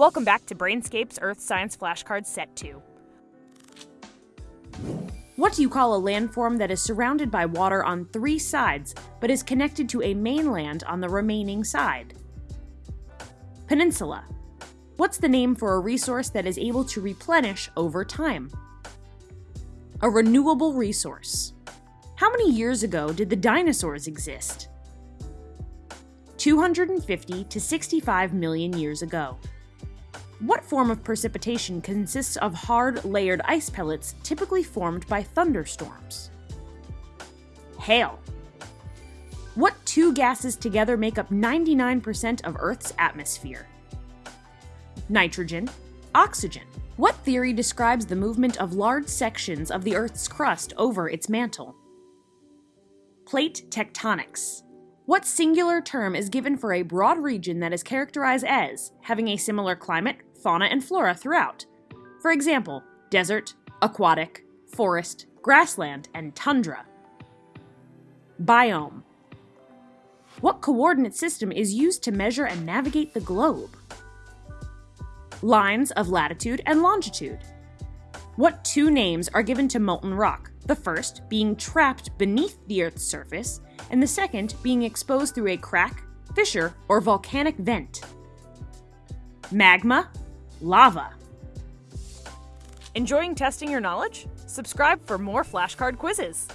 Welcome back to Brainscape's Earth Science Flashcards Set 2. What do you call a landform that is surrounded by water on three sides, but is connected to a mainland on the remaining side? Peninsula. What's the name for a resource that is able to replenish over time? A renewable resource. How many years ago did the dinosaurs exist? 250 to 65 million years ago. What form of precipitation consists of hard, layered ice pellets typically formed by thunderstorms? Hail. What two gases together make up 99% of Earth's atmosphere? Nitrogen, oxygen. What theory describes the movement of large sections of the Earth's crust over its mantle? Plate tectonics. What singular term is given for a broad region that is characterized as having a similar climate, fauna, and flora throughout? For example, desert, aquatic, forest, grassland, and tundra. Biome. What coordinate system is used to measure and navigate the globe? Lines of latitude and longitude. What two names are given to molten rock, the first being trapped beneath the Earth's surface, and the second being exposed through a crack, fissure, or volcanic vent? Magma, lava. Enjoying testing your knowledge? Subscribe for more flashcard quizzes.